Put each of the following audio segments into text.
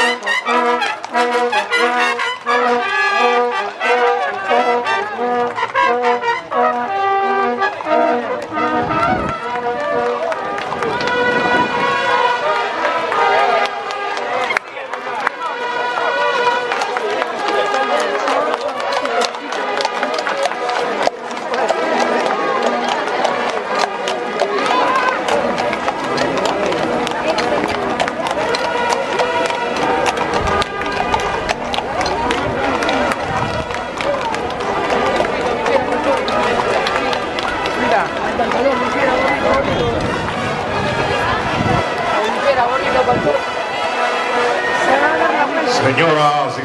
Thank you.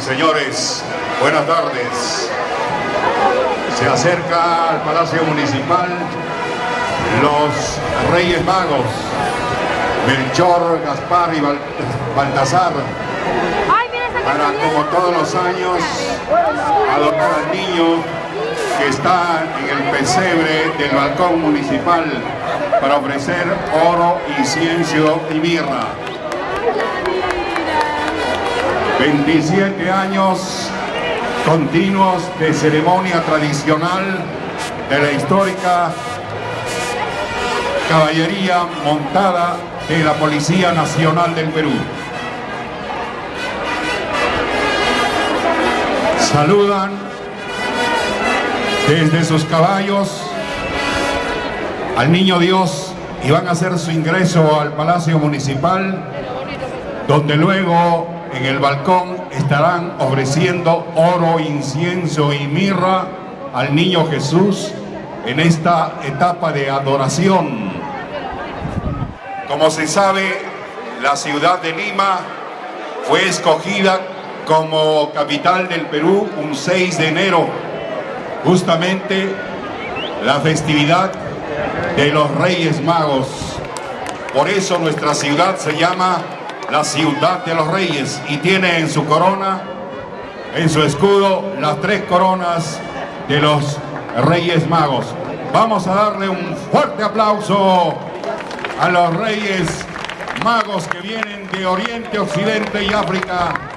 Señores, buenas tardes. Se acerca al Palacio Municipal los Reyes Magos, Melchor, Gaspar y Baltasar, para como todos los años adoptar al niño que está en el pesebre del balcón municipal para ofrecer oro, incienso y mirra. 27 años continuos de ceremonia tradicional de la histórica caballería montada de la Policía Nacional del Perú. Saludan desde sus caballos al Niño Dios y van a hacer su ingreso al Palacio Municipal, donde luego en el balcón estarán ofreciendo oro, incienso y mirra al Niño Jesús en esta etapa de adoración. Como se sabe, la ciudad de Lima fue escogida como capital del Perú un 6 de enero, justamente la festividad de los Reyes Magos. Por eso nuestra ciudad se llama la ciudad de los reyes y tiene en su corona, en su escudo, las tres coronas de los Reyes Magos. Vamos a darle un fuerte aplauso a los Reyes Magos que vienen de Oriente, Occidente y África